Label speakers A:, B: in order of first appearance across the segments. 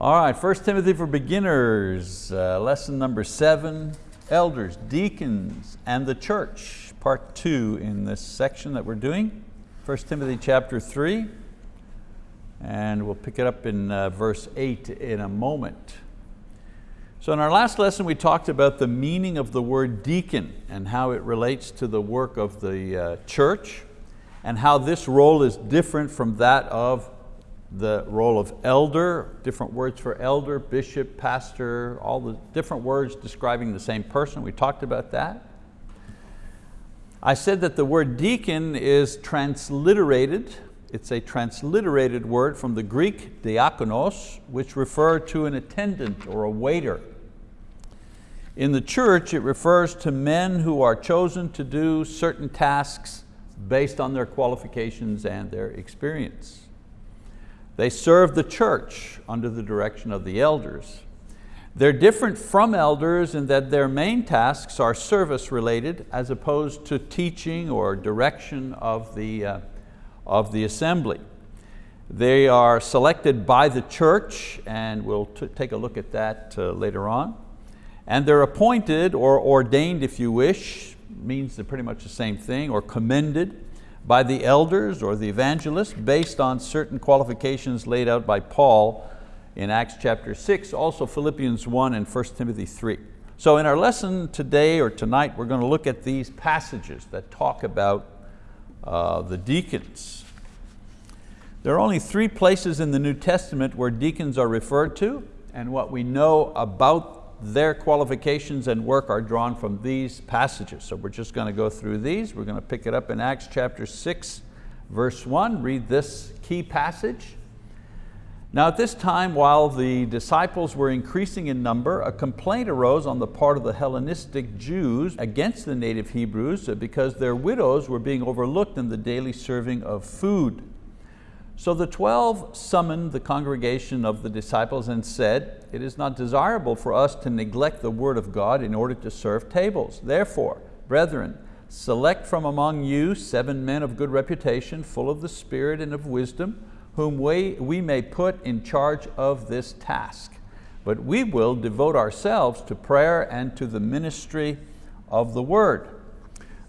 A: All right, 1 Timothy for beginners, uh, lesson number seven, elders, deacons, and the church, part two in this section that we're doing. 1 Timothy chapter three, and we'll pick it up in uh, verse eight in a moment. So in our last lesson we talked about the meaning of the word deacon and how it relates to the work of the uh, church and how this role is different from that of the role of elder, different words for elder, bishop, pastor, all the different words describing the same person. We talked about that. I said that the word deacon is transliterated. It's a transliterated word from the Greek diakonos, which referred to an attendant or a waiter. In the church, it refers to men who are chosen to do certain tasks based on their qualifications and their experience. They serve the church under the direction of the elders. They're different from elders in that their main tasks are service related as opposed to teaching or direction of the, uh, of the assembly. They are selected by the church and we'll take a look at that uh, later on. And they're appointed or ordained if you wish, means they're pretty much the same thing, or commended by the elders or the evangelists based on certain qualifications laid out by Paul in Acts chapter six, also Philippians 1 and 1 Timothy 3. So in our lesson today or tonight, we're going to look at these passages that talk about uh, the deacons. There are only three places in the New Testament where deacons are referred to, and what we know about their qualifications and work are drawn from these passages. So we're just going to go through these. We're going to pick it up in Acts chapter six, verse one, read this key passage. Now at this time, while the disciples were increasing in number, a complaint arose on the part of the Hellenistic Jews against the native Hebrews because their widows were being overlooked in the daily serving of food. So the 12 summoned the congregation of the disciples and said, it is not desirable for us to neglect the word of God in order to serve tables. Therefore, brethren, select from among you seven men of good reputation, full of the Spirit and of wisdom, whom we, we may put in charge of this task. But we will devote ourselves to prayer and to the ministry of the word.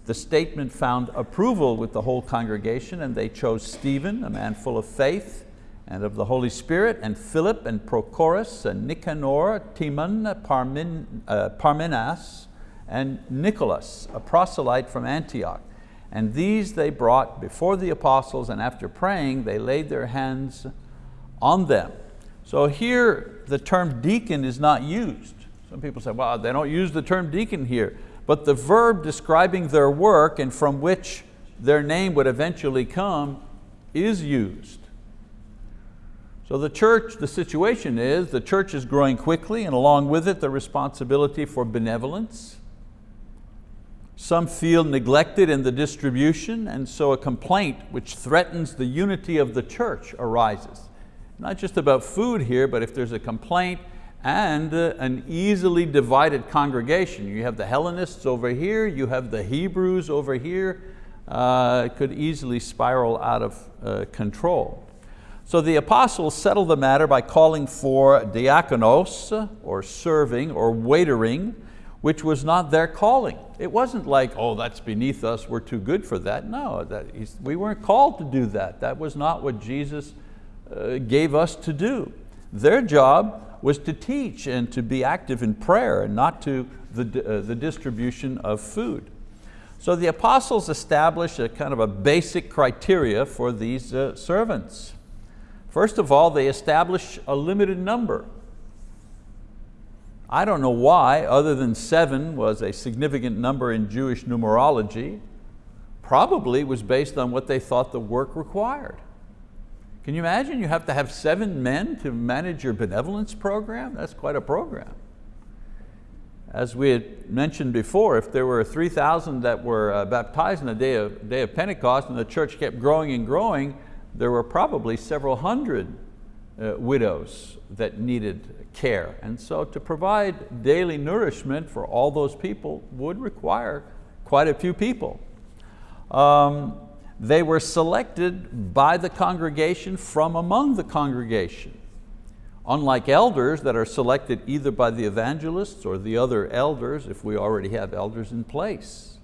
A: The statement found approval with the whole congregation and they chose Stephen, a man full of faith and of the Holy Spirit, and Philip and Prochorus, and Nicanor, Timon, Parmin, uh, Parmenas, and Nicholas, a proselyte from Antioch. And these they brought before the apostles and after praying, they laid their hands on them. So here the term deacon is not used. Some people say, well, they don't use the term deacon here but the verb describing their work and from which their name would eventually come is used. So the church, the situation is, the church is growing quickly and along with it the responsibility for benevolence. Some feel neglected in the distribution and so a complaint which threatens the unity of the church arises. Not just about food here, but if there's a complaint and uh, an easily divided congregation. You have the Hellenists over here, you have the Hebrews over here, uh, could easily spiral out of uh, control. So the apostles settled the matter by calling for diakonos, or serving, or waitering, which was not their calling. It wasn't like, oh, that's beneath us, we're too good for that. No, that, we weren't called to do that. That was not what Jesus uh, gave us to do. Their job was to teach and to be active in prayer and not to the, uh, the distribution of food. So the apostles established a kind of a basic criteria for these uh, servants. First of all, they established a limited number. I don't know why, other than seven was a significant number in Jewish numerology, probably was based on what they thought the work required. Can you imagine you have to have seven men to manage your benevolence program? That's quite a program. As we had mentioned before, if there were 3,000 that were uh, baptized in the day of, day of Pentecost and the church kept growing and growing, there were probably several hundred uh, widows that needed care. And so to provide daily nourishment for all those people would require quite a few people. Um, they were selected by the congregation from among the congregation. unlike elders that are selected either by the evangelists or the other elders if we already have elders in place.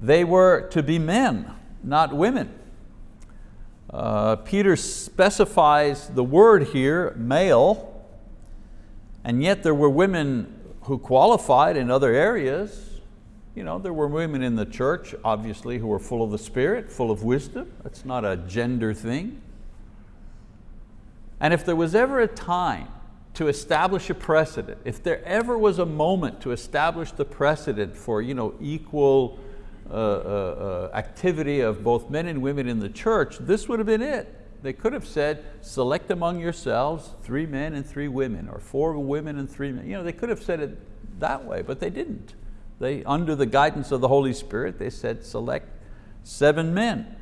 A: They were to be men, not women. Uh, Peter specifies the word here, male, and yet there were women who qualified in other areas. You know, there were women in the church, obviously, who were full of the Spirit, full of wisdom. That's not a gender thing. And if there was ever a time to establish a precedent, if there ever was a moment to establish the precedent for you know, equal uh, uh, uh, activity of both men and women in the church, this would have been it. They could have said, select among yourselves three men and three women, or four women and three men. You know, they could have said it that way, but they didn't. They, under the guidance of the Holy Spirit, they said, select seven men.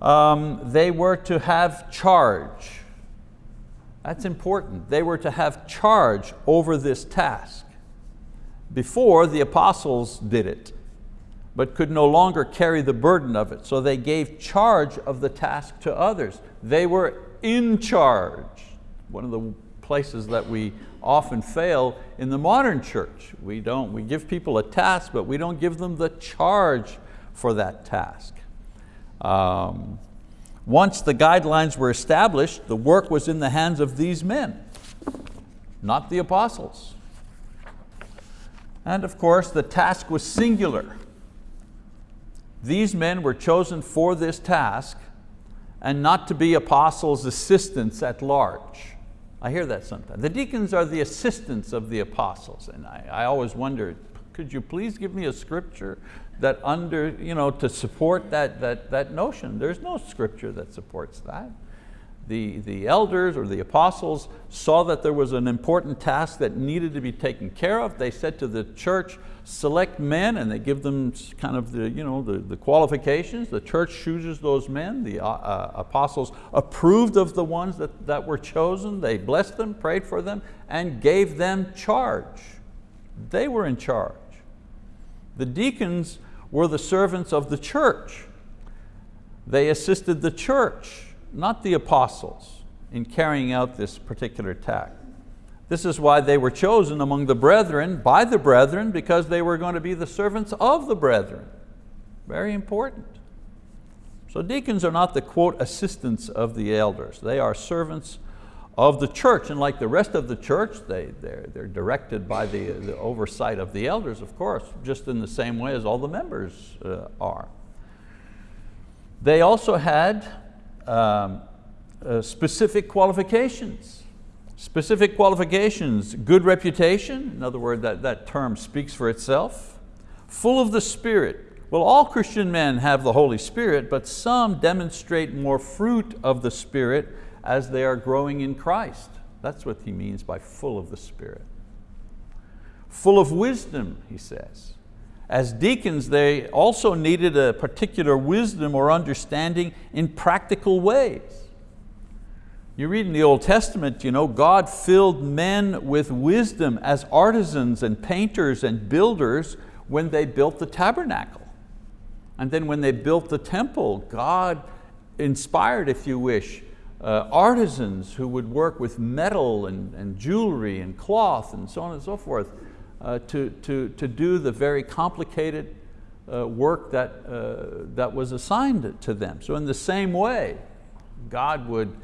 A: Um, they were to have charge. That's important. They were to have charge over this task. Before, the apostles did it but could no longer carry the burden of it. So they gave charge of the task to others. They were in charge. One of the places that we often fail in the modern church. We don't, we give people a task, but we don't give them the charge for that task. Um, once the guidelines were established, the work was in the hands of these men, not the apostles. And of course, the task was singular. These men were chosen for this task and not to be apostles' assistants at large. I hear that sometimes. The deacons are the assistants of the apostles. And I, I always wonder, could you please give me a scripture that under, you know, to support that, that, that notion? There's no scripture that supports that the, the elders or the apostles saw that there was an important task that needed to be taken care of. They said to the church, select men and they give them kind of the, you know, the, the qualifications. The church chooses those men. The uh, uh, apostles approved of the ones that, that were chosen. They blessed them, prayed for them, and gave them charge. They were in charge. The deacons were the servants of the church. They assisted the church not the apostles, in carrying out this particular task. This is why they were chosen among the brethren, by the brethren, because they were going to be the servants of the brethren. Very important. So deacons are not the quote assistants of the elders. They are servants of the church, and like the rest of the church, they, they're, they're directed by the, the oversight of the elders, of course, just in the same way as all the members uh, are. They also had um, uh, specific qualifications. Specific qualifications, good reputation, in other words, that, that term speaks for itself. Full of the Spirit. Well, all Christian men have the Holy Spirit, but some demonstrate more fruit of the Spirit as they are growing in Christ. That's what he means by full of the Spirit. Full of wisdom, he says. As deacons, they also needed a particular wisdom or understanding in practical ways. You read in the Old Testament, you know, God filled men with wisdom as artisans and painters and builders when they built the tabernacle. And then when they built the temple, God inspired, if you wish, uh, artisans who would work with metal and, and jewelry and cloth and so on and so forth to, to, to do the very complicated uh, work that, uh, that was assigned to them. So in the same way, God would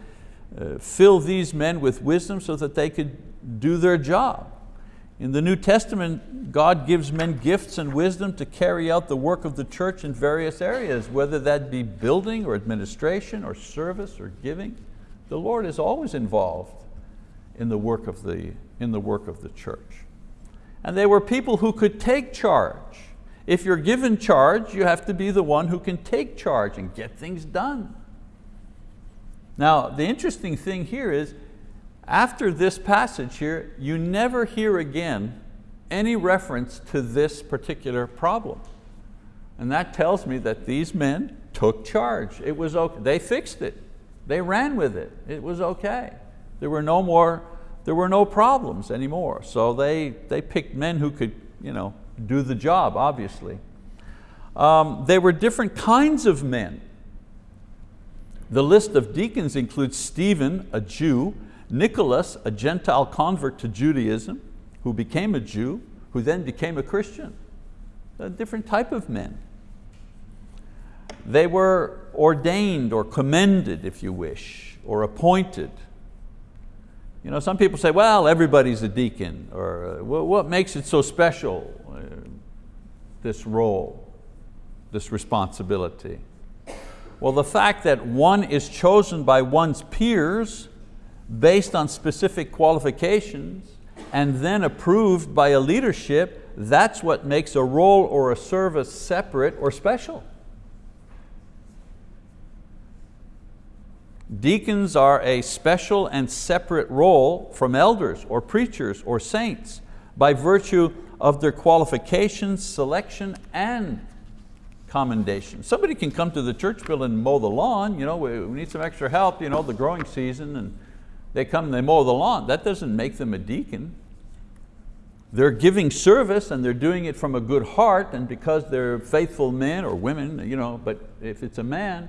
A: uh, fill these men with wisdom so that they could do their job. In the New Testament, God gives men gifts and wisdom to carry out the work of the church in various areas, whether that be building or administration or service or giving. The Lord is always involved in the work of the, in the, work of the church. And they were people who could take charge. If you're given charge, you have to be the one who can take charge and get things done. Now, the interesting thing here is, after this passage here, you never hear again any reference to this particular problem. And that tells me that these men took charge. It was okay. They fixed it. They ran with it. It was okay. There were no more there were no problems anymore. So they, they picked men who could you know, do the job, obviously. Um, they were different kinds of men. The list of deacons includes Stephen, a Jew, Nicholas, a Gentile convert to Judaism, who became a Jew, who then became a Christian. A different type of men. They were ordained or commended, if you wish, or appointed. You know, some people say, well, everybody's a deacon, or what makes it so special, uh, this role, this responsibility? Well, the fact that one is chosen by one's peers based on specific qualifications and then approved by a leadership, that's what makes a role or a service separate or special. Deacons are a special and separate role from elders or preachers or saints by virtue of their qualifications, selection, and commendation. Somebody can come to the church building and mow the lawn, you know, we, need some extra help, you know, the growing season, and they come and they mow the lawn. That doesn't make them a deacon. They're giving service and they're doing it from a good heart and because they're faithful men or women, you know, but if it's a man,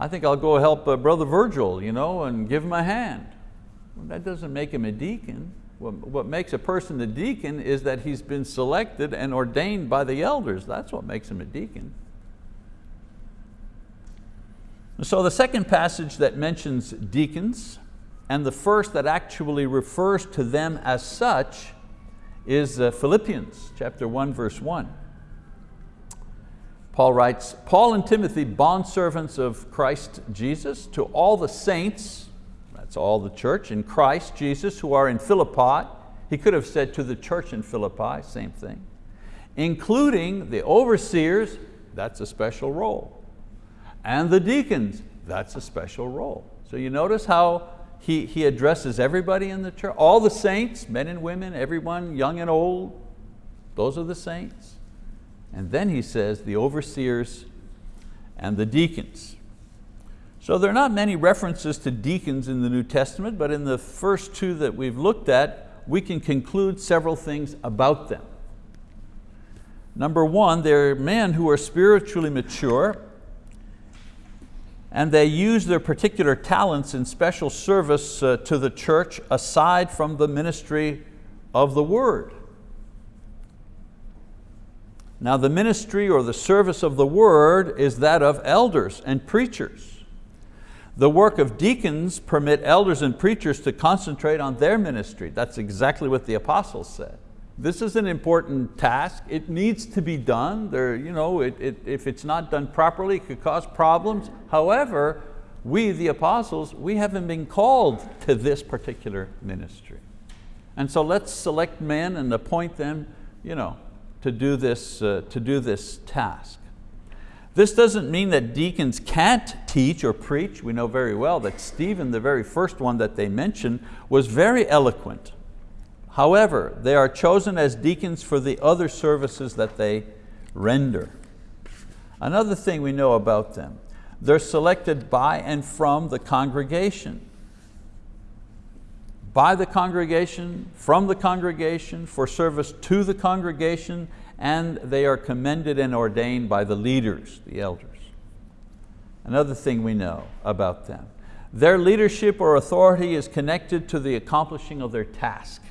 A: I think I'll go help uh, Brother Virgil you know, and give him a hand. Well, that doesn't make him a deacon. What, makes a person a deacon is that he's been selected and ordained by the elders. That's what makes him a deacon. So the second passage that mentions deacons and the first that actually refers to them as such is uh, Philippians chapter 1 verse 1. Paul writes, Paul and Timothy, bondservants of Christ Jesus, to all the saints, that's all the church, in Christ Jesus who are in Philippi, he could have said to the church in Philippi, same thing, including the overseers, that's a special role, and the deacons, that's a special role. So you notice how he, he addresses everybody in the church, all the saints, men and women, everyone, young and old, those are the saints. And then he says the overseers and the deacons. So there are not many references to deacons in the New Testament, but in the first two that we've looked at, we can conclude several things about them. Number one, they're men who are spiritually mature and they use their particular talents in special service uh, to the church aside from the ministry of the word. Now the ministry or the service of the word is that of elders and preachers. The work of deacons permit elders and preachers to concentrate on their ministry. That's exactly what the apostles said. This is an important task. It needs to be done. There, you know, it, it, if it's not done properly, it could cause problems. However, we, the apostles, we haven't been called to this particular ministry. And so let's select men and appoint them you know, to, do this, uh, to do this task. This doesn't mean that deacons can't teach or preach. We know very well that Stephen, the very first one that they mentioned, was very eloquent. However, they are chosen as deacons for the other services that they render. Another thing we know about them, they're selected by and from the congregation. By the congregation, from the congregation, for service to the congregation, and they are commended and ordained by the leaders, the elders. Another thing we know about them, their leadership or authority is connected to the accomplishing of their task.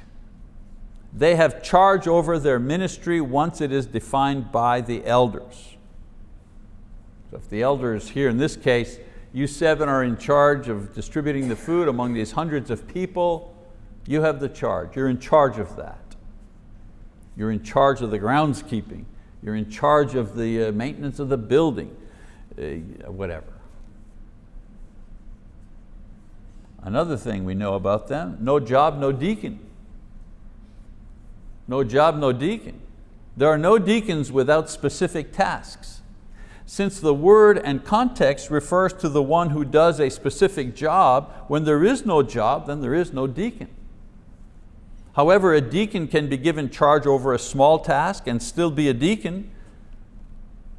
A: They have charge over their ministry once it is defined by the elders. So if the elders here in this case, you seven are in charge of distributing the food among these hundreds of people, you have the charge, you're in charge of that. You're in charge of the groundskeeping, you're in charge of the uh, maintenance of the building, uh, whatever. Another thing we know about them, no job, no deacon. No job, no deacon. There are no deacons without specific tasks. Since the word and context refers to the one who does a specific job, when there is no job, then there is no deacon. However, a deacon can be given charge over a small task and still be a deacon.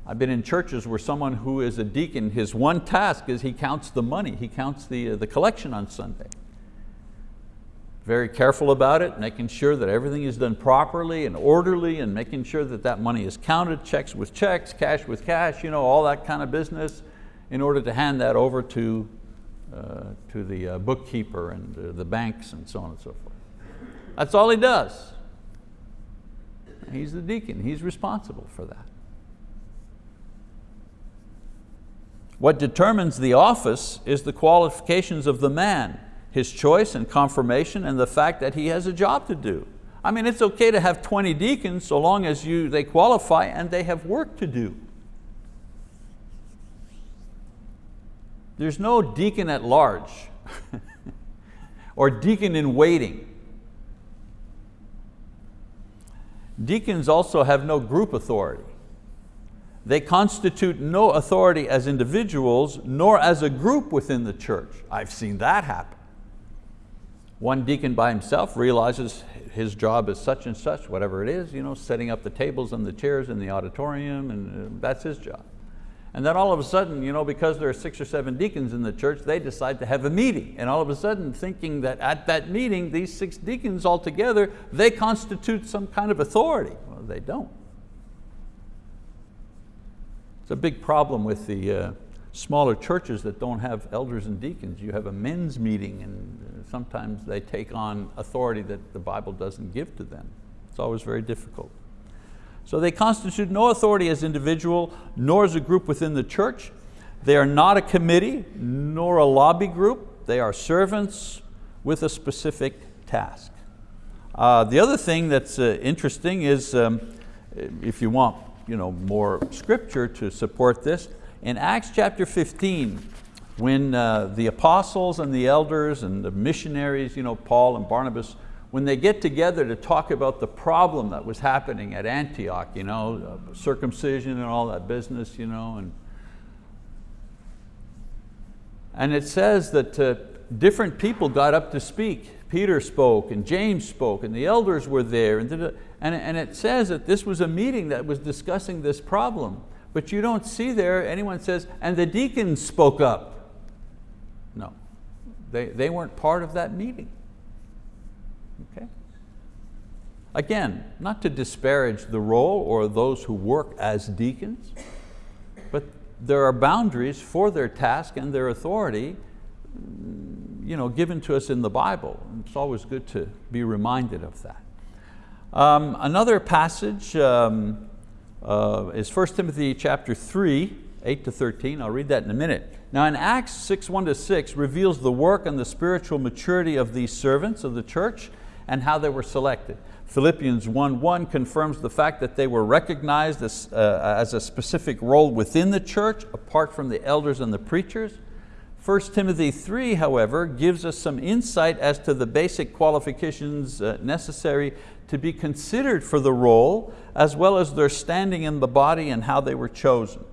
A: I've been in churches where someone who is a deacon, his one task is he counts the money, he counts the, uh, the collection on Sunday very careful about it, making sure that everything is done properly and orderly and making sure that that money is counted, checks with checks, cash with cash, you know, all that kind of business in order to hand that over to uh, to the uh, bookkeeper and uh, the banks and so on and so forth. That's all he does. He's the deacon, he's responsible for that. What determines the office is the qualifications of the man, his choice and confirmation and the fact that he has a job to do. I mean, it's okay to have 20 deacons so long as you, they qualify and they have work to do. There's no deacon at large or deacon in waiting. Deacons also have no group authority. They constitute no authority as individuals nor as a group within the church. I've seen that happen. One deacon by himself realizes his job is such and such, whatever it is, you know, setting up the tables and the chairs in the auditorium, and uh, that's his job. And then all of a sudden, you know, because there are six or seven deacons in the church, they decide to have a meeting. And all of a sudden, thinking that at that meeting, these six deacons all together, they constitute some kind of authority. Well, they don't. It's a big problem with the uh, smaller churches that don't have elders and deacons. You have a men's meeting and sometimes they take on authority that the Bible doesn't give to them. It's always very difficult. So they constitute no authority as individual, nor as a group within the church. They are not a committee, nor a lobby group. They are servants with a specific task. Uh, the other thing that's uh, interesting is, um, if you want you know, more scripture to support this, in Acts chapter 15, when uh, the apostles and the elders and the missionaries, you know, Paul and Barnabas, when they get together to talk about the problem that was happening at Antioch, you know, uh, circumcision and all that business, you know, and, and it says that uh, different people got up to speak. Peter spoke and James spoke and the elders were there. And, and, and it says that this was a meeting that was discussing this problem. But you don't see there anyone says, and the deacons spoke up. No, they, they weren't part of that meeting. Okay? Again, not to disparage the role or those who work as deacons, but there are boundaries for their task and their authority you know, given to us in the Bible. It's always good to be reminded of that. Um, another passage um, uh, is 1 Timothy chapter 3, 8 to 13. I'll read that in a minute. Now in Acts 6, 1 to 6 reveals the work and the spiritual maturity of these servants of the church and how they were selected. Philippians 1.1 confirms the fact that they were recognized as, uh, as a specific role within the church apart from the elders and the preachers. 1 Timothy 3, however, gives us some insight as to the basic qualifications uh, necessary to be considered for the role, as well as their standing in the body and how they were chosen.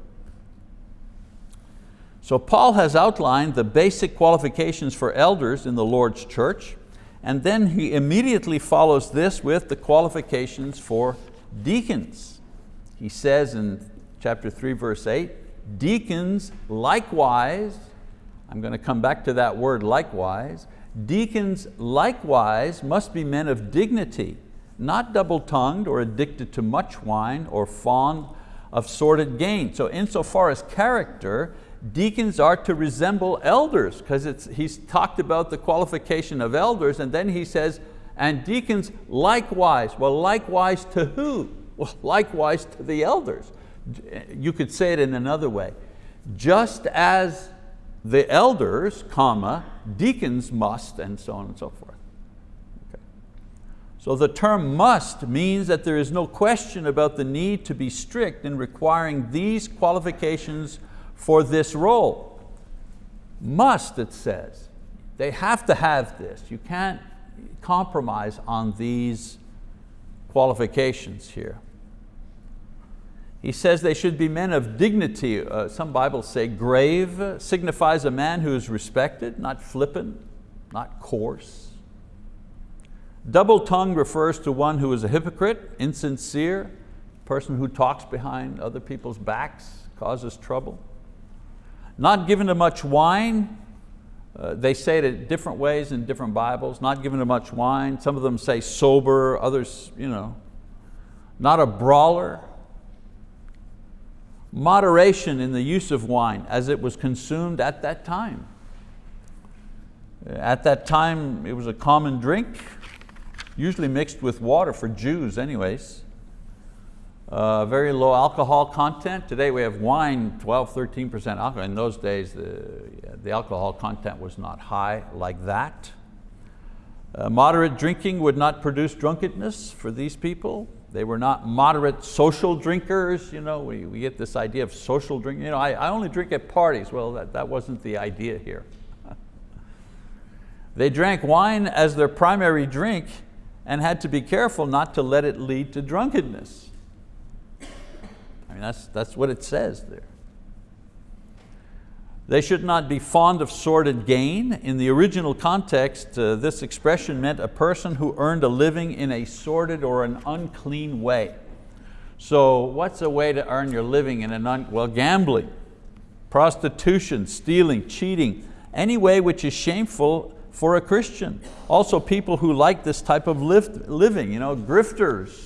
A: So Paul has outlined the basic qualifications for elders in the Lord's church, and then he immediately follows this with the qualifications for deacons. He says in chapter 3, verse 8, deacons likewise I'm going to come back to that word likewise. Deacons likewise must be men of dignity, not double-tongued or addicted to much wine or fond of sordid gain. So insofar as character, deacons are to resemble elders because he's talked about the qualification of elders and then he says, and deacons likewise. Well, likewise to who? Well, likewise to the elders. Eh, you could say it in another way. Just as the elders, comma, deacons must, and so on and so forth. So the term must means that there is no question about the need to be strict in requiring these qualifications for this role. Must, it says. They have to have this. You can't compromise on these qualifications here. He says they should be men of dignity. Uh, some Bibles say grave, signifies a man who is respected, not flippant, not coarse. Double tongue refers to one who is a hypocrite, insincere, person who talks behind other people's backs, causes trouble. Not given to much wine, uh, they say it in different ways in different Bibles, not given to much wine. Some of them say sober, others, you know. Not a brawler, moderation in the use of wine as it was consumed at that time. At that time, it was a common drink, usually mixed with water for Jews anyways. Uh, very low alcohol content. Today we have wine, 12, 13% alcohol. In those days, the, the alcohol content was not high like that. Uh, moderate drinking would not produce drunkenness for these people. They were not moderate social drinkers. You know, we, we get this idea of social drinking. You know, I, I only drink at parties. Well, that, that wasn't the idea here. they drank wine as their primary drink and had to be careful not to let it lead to drunkenness I mean, that's, that's what it says there. They should not be fond of sordid gain. In the original context, uh, this expression meant a person who earned a living in a sordid or an unclean way. So what's a way to earn your living in an, un well, gambling, prostitution, stealing, cheating, any way which is shameful for a Christian. Also people who like this type of living, you know, grifters,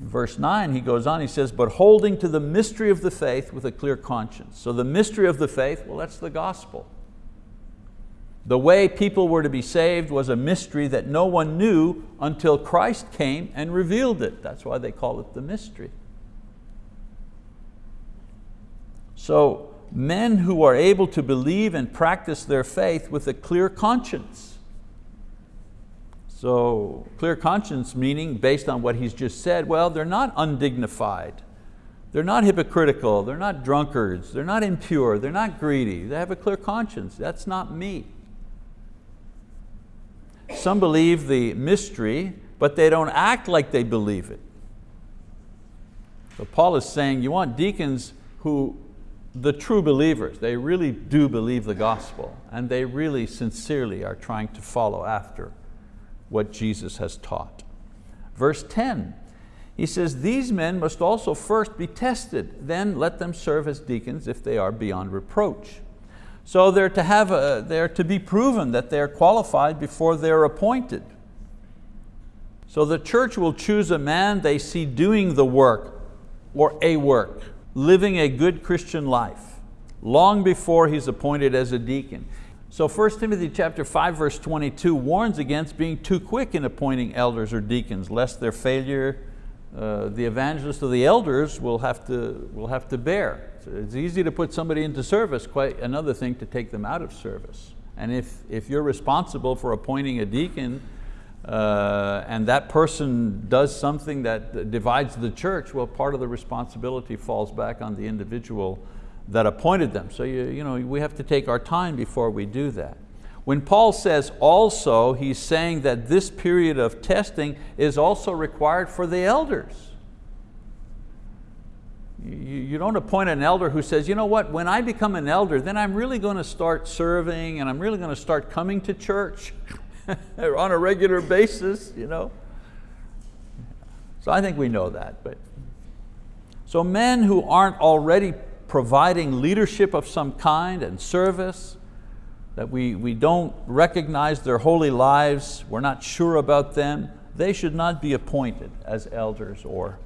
A: verse nine, he goes on, he says, but holding to the mystery of the faith with a clear conscience. So the mystery of the faith, well, that's the gospel. The way people were to be saved was a mystery that no one knew until Christ came and revealed it. That's why they call it the mystery. So men who are able to believe and practice their faith with a clear conscience so clear conscience meaning based on what he's just said, well, they're not undignified. They're not hypocritical, they're not drunkards, they're not impure, they're not greedy, they have a clear conscience. That's not me. Some believe the mystery, but they don't act like they believe it. So Paul is saying you want deacons who, the true believers, they really do believe the gospel and they really sincerely are trying to follow after what Jesus has taught. Verse 10, he says, these men must also first be tested, then let them serve as deacons if they are beyond reproach. So they're to, have a, they're to be proven that they're qualified before they're appointed. So the church will choose a man they see doing the work or a work, living a good Christian life, long before he's appointed as a deacon. So 1 Timothy chapter 5 verse 22 warns against being too quick in appointing elders or deacons, lest their failure, uh, the evangelists or the elders will have to, will have to bear. So it's easy to put somebody into service, quite another thing to take them out of service. And if, if you're responsible for appointing a deacon uh, and that person does something that divides the church, well, part of the responsibility falls back on the individual that appointed them. So you, you know, we have to take our time before we do that. When Paul says also, he's saying that this period of testing is also required for the elders. You, you don't appoint an elder who says, you know what, when I become an elder, then I'm really going to start serving and I'm really going to start coming to church on a regular basis. You know? So I think we know that. But So men who aren't already providing leadership of some kind and service, that we, we don't recognize their holy lives, we're not sure about them, they should not be appointed as elders or,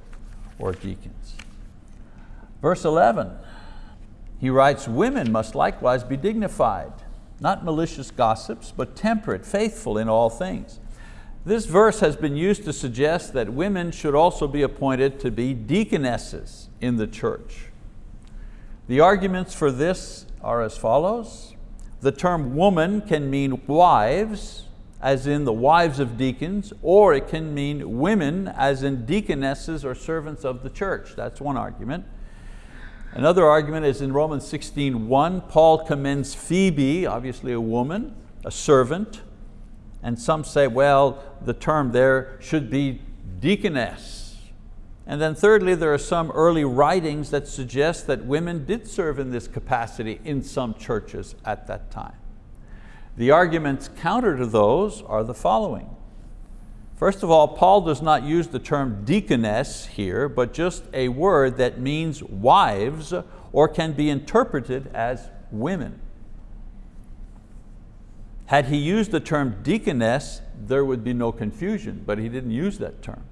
A: or deacons. Verse 11, he writes, women must likewise be dignified, not malicious gossips, but temperate, faithful in all things. This verse has been used to suggest that women should also be appointed to be deaconesses in the church. The arguments for this are as follows. The term woman can mean wives, as in the wives of deacons, or it can mean women, as in deaconesses or servants of the church. That's one argument. Another argument is in Romans 16.1, Paul commends Phoebe, obviously a woman, a servant, and some say, well, the term there should be deaconess, and then thirdly, there are some early writings that suggest that women did serve in this capacity in some churches at that time. The arguments counter to those are the following. First of all, Paul does not use the term deaconess here, but just a word that means wives or can be interpreted as women. Had he used the term deaconess, there would be no confusion, but he didn't use that term.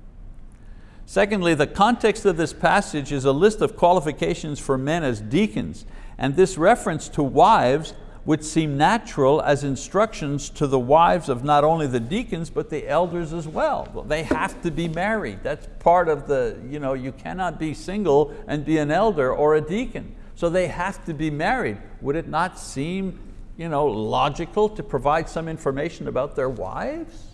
A: Secondly, the context of this passage is a list of qualifications for men as deacons, and this reference to wives would seem natural as instructions to the wives of not only the deacons, but the elders as well. well they have to be married. That's part of the, you know, you cannot be single and be an elder or a deacon. So they have to be married. Would it not seem you know, logical to provide some information about their wives?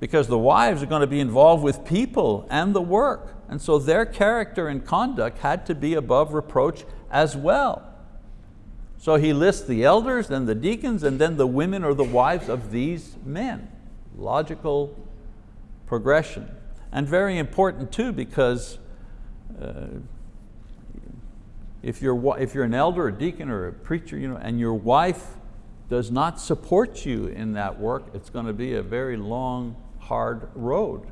A: Because the wives are going to be involved with people and the work. And so their character and conduct had to be above reproach as well. So he lists the elders, then the deacons, and then the women or the wives of these men. Logical progression. And very important too because uh, if you're, if you're an elder, a deacon, or a preacher, you know, and your wife does not support you in that work, it's going to be a very long, hard road.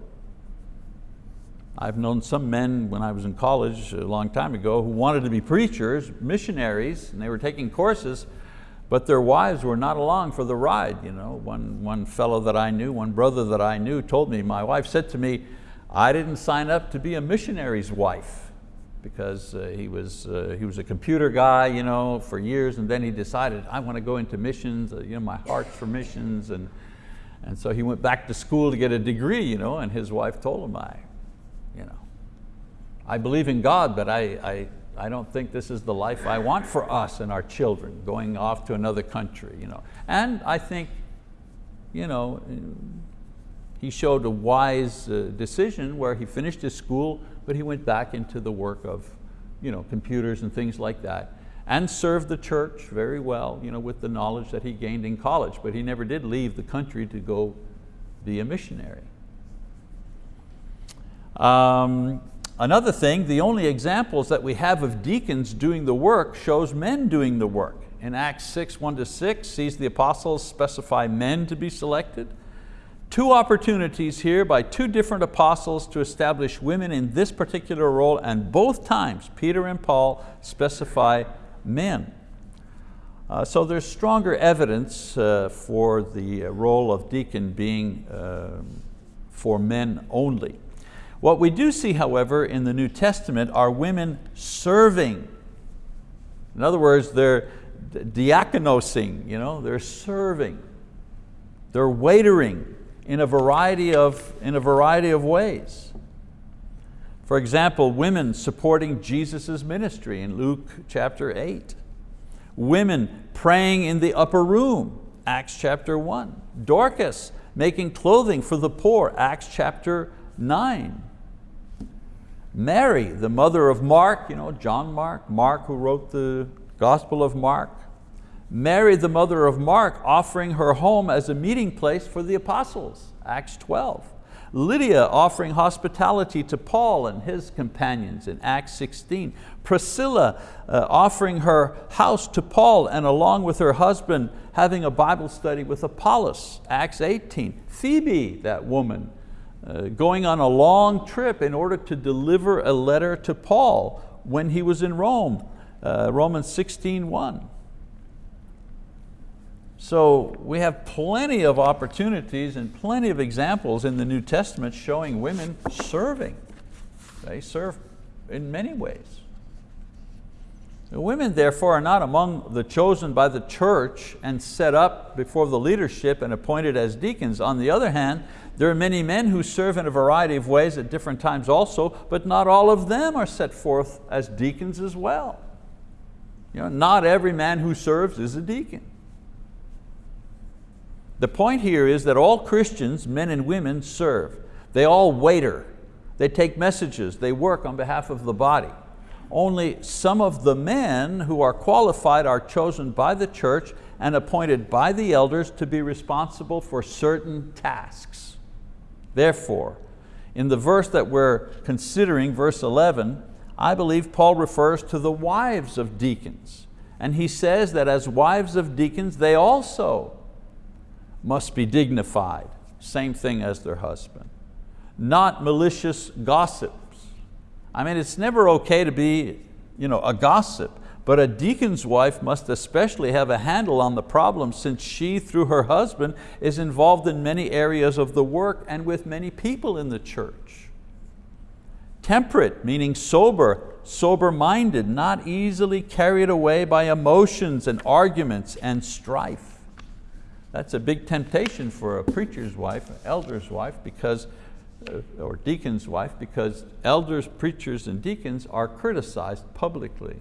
A: I've known some men when I was in college a long time ago who wanted to be preachers, missionaries, and they were taking courses, but their wives were not along for the ride. You know, one, one fellow that I knew, one brother that I knew told me, my wife said to me, I didn't sign up to be a missionary's wife because uh, he, was, uh, he was a computer guy you know, for years and then he decided, I want to go into missions, uh, you know, my heart's for missions. And, and so he went back to school to get a degree you know, and his wife told him, I, you know, I believe in God, but I, I, I don't think this is the life I want for us and our children, going off to another country. You know. And I think you know, he showed a wise uh, decision where he finished his school, but he went back into the work of you know, computers and things like that and served the church very well you know, with the knowledge that he gained in college, but he never did leave the country to go be a missionary. Um, another thing, the only examples that we have of deacons doing the work shows men doing the work. In Acts 6, 1 to 6, sees the apostles specify men to be selected. Two opportunities here by two different apostles to establish women in this particular role and both times Peter and Paul specify men. Uh, so there's stronger evidence uh, for the role of deacon being uh, for men only. What we do see, however, in the New Testament are women serving. In other words, they're diakonosing, you know, they're serving, they're waitering, in a variety of, in a variety of ways. For example, women supporting Jesus' ministry in Luke chapter 8. Women praying in the upper room, Acts chapter 1. Dorcas making clothing for the poor, Acts chapter 9. Mary, the mother of Mark, you know, John Mark, Mark who wrote the Gospel of Mark. Mary, the mother of Mark, offering her home as a meeting place for the apostles, Acts 12. Lydia offering hospitality to Paul and his companions in Acts 16. Priscilla uh, offering her house to Paul and along with her husband having a Bible study with Apollos, Acts 18. Phoebe, that woman, going on a long trip in order to deliver a letter to Paul when he was in Rome, uh, Romans 16, 1. So we have plenty of opportunities and plenty of examples in the New Testament showing women serving. They serve in many ways. The women therefore are not among the chosen by the church and set up before the leadership and appointed as deacons. On the other hand, there are many men who serve in a variety of ways at different times also, but not all of them are set forth as deacons as well. You know, not every man who serves is a deacon. The point here is that all Christians, men and women, serve. They all waiter. They take messages. They work on behalf of the body. Only some of the men who are qualified are chosen by the church and appointed by the elders to be responsible for certain tasks. Therefore, in the verse that we're considering, verse 11, I believe Paul refers to the wives of deacons. And he says that as wives of deacons, they also must be dignified, same thing as their husband. Not malicious gossips. I mean, it's never okay to be you know, a gossip, but a deacon's wife must especially have a handle on the problem since she, through her husband, is involved in many areas of the work and with many people in the church. Temperate, meaning sober, sober-minded, not easily carried away by emotions and arguments and strife. That's a big temptation for a preacher's wife, an elder's wife, because, uh, or deacon's wife, because elders, preachers, and deacons are criticized publicly.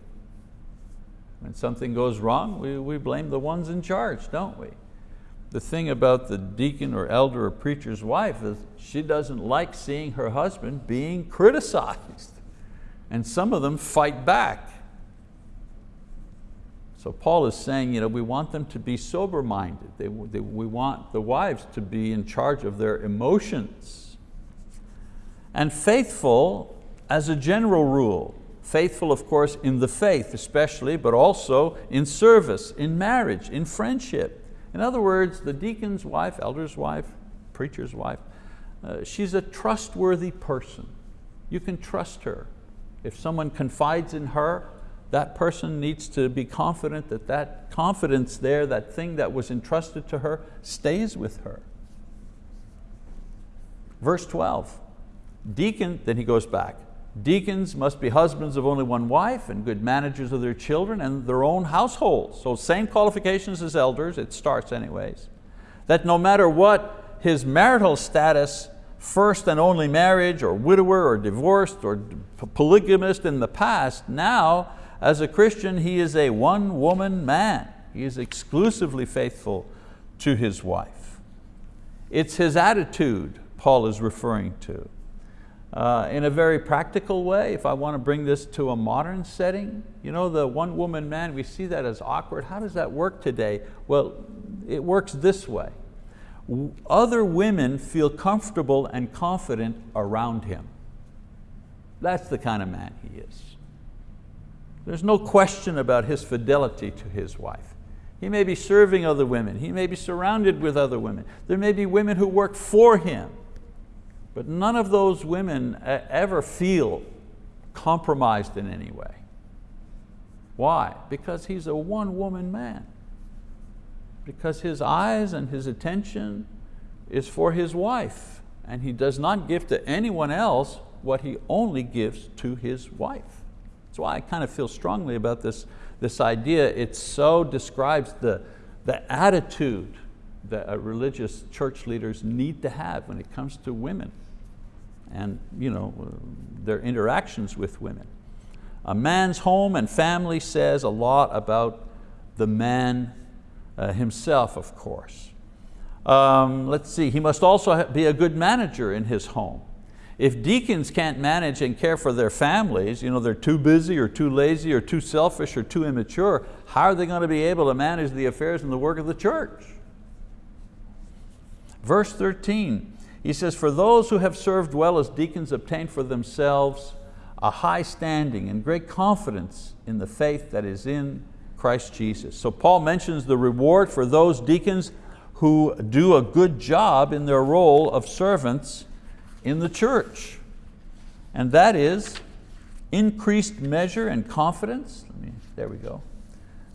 A: When something goes wrong, we, we blame the ones in charge, don't we? The thing about the deacon or elder or preacher's wife is she doesn't like seeing her husband being criticized. And some of them fight back. So Paul is saying you know, we want them to be sober-minded. They, they, we want the wives to be in charge of their emotions. And faithful as a general rule. Faithful, of course, in the faith especially, but also in service, in marriage, in friendship. In other words, the deacon's wife, elder's wife, preacher's wife, uh, she's a trustworthy person. You can trust her. If someone confides in her, that person needs to be confident that that confidence there, that thing that was entrusted to her, stays with her. Verse 12, deacon, then he goes back, deacons must be husbands of only one wife and good managers of their children and their own households. So same qualifications as elders, it starts anyways. That no matter what his marital status, first and only marriage or widower or divorced or polygamist in the past, now as a Christian, he is a one-woman man. He is exclusively faithful to his wife. It's his attitude Paul is referring to. Uh, in a very practical way, if I want to bring this to a modern setting, you know, the one woman man, we see that as awkward. How does that work today? Well, it works this way. Other women feel comfortable and confident around him. That's the kind of man he is. There's no question about his fidelity to his wife. He may be serving other women. He may be surrounded with other women. There may be women who work for him. But none of those women ever feel compromised in any way. Why? Because he's a one-woman man. Because his eyes and his attention is for his wife. And he does not give to anyone else what he only gives to his wife. That's why I kind of feel strongly about this, this idea. It so describes the, the attitude that religious church leaders need to have when it comes to women and you know, their interactions with women. A man's home and family says a lot about the man uh, himself, of course. Um, let's see, he must also be a good manager in his home. If deacons can't manage and care for their families, you know, they're too busy or too lazy or too selfish or too immature, how are they going to be able to manage the affairs and the work of the church? Verse 13, he says, for those who have served well as deacons obtain for themselves a high standing and great confidence in the faith that is in Christ Jesus. So Paul mentions the reward for those deacons who do a good job in their role of servants in the church. And that is increased measure and confidence. Me, there we go.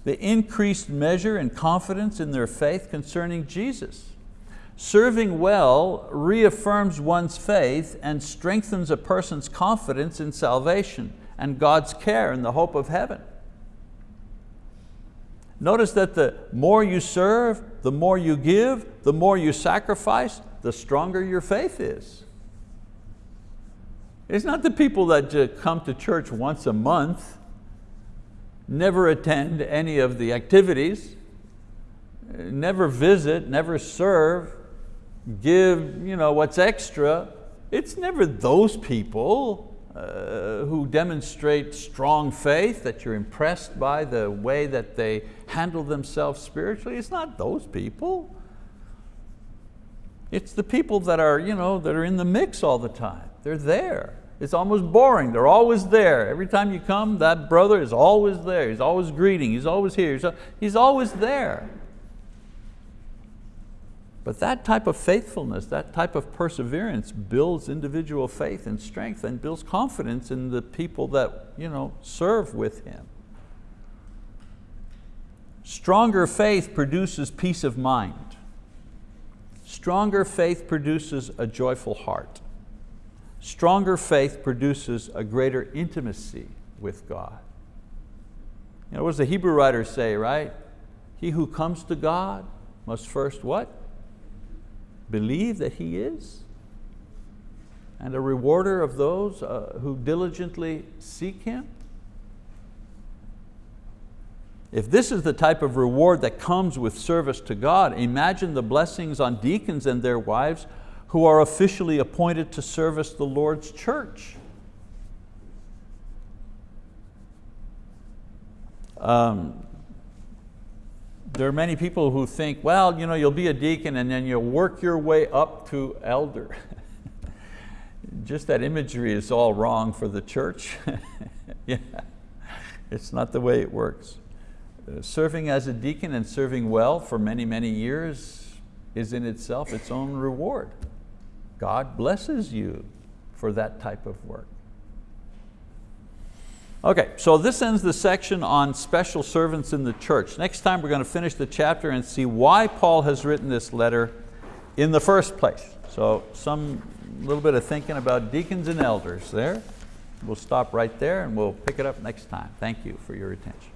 A: The increased measure and confidence in their faith concerning Jesus. Serving well reaffirms one's faith and strengthens a person's confidence in salvation and God's care and the hope of heaven. Notice that the more you serve, the more you give, the more you sacrifice, the stronger your faith is. It's not the people that come to church once a month, never attend any of the activities, never visit, never serve, give you know, what's extra. It's never those people uh, who demonstrate strong faith, that you're impressed by the way that they handle themselves spiritually. It's not those people. It's the people that are, you know, that are in the mix all the time. They're there. It's almost boring, they're always there. Every time you come, that brother is always there. He's always greeting, he's always here, he's always there. But that type of faithfulness, that type of perseverance builds individual faith and strength and builds confidence in the people that you know, serve with him. Stronger faith produces peace of mind. Stronger faith produces a joyful heart. Stronger faith produces a greater intimacy with God. You know, what does the Hebrew writer say, right? He who comes to God must first what? Believe that He is and a rewarder of those uh, who diligently seek Him. If this is the type of reward that comes with service to God, imagine the blessings on deacons and their wives who are officially appointed to service the Lord's church. Um, there are many people who think, well, you know, you'll be a deacon and then you'll work your way up to elder. Just that imagery is all wrong for the church. yeah. It's not the way it works. Uh, serving as a deacon and serving well for many, many years is in itself its own reward. God blesses you for that type of work. Okay, so this ends the section on special servants in the church. Next time we're going to finish the chapter and see why Paul has written this letter in the first place. So some little bit of thinking about deacons and elders there. We'll stop right there and we'll pick it up next time. Thank you for your attention.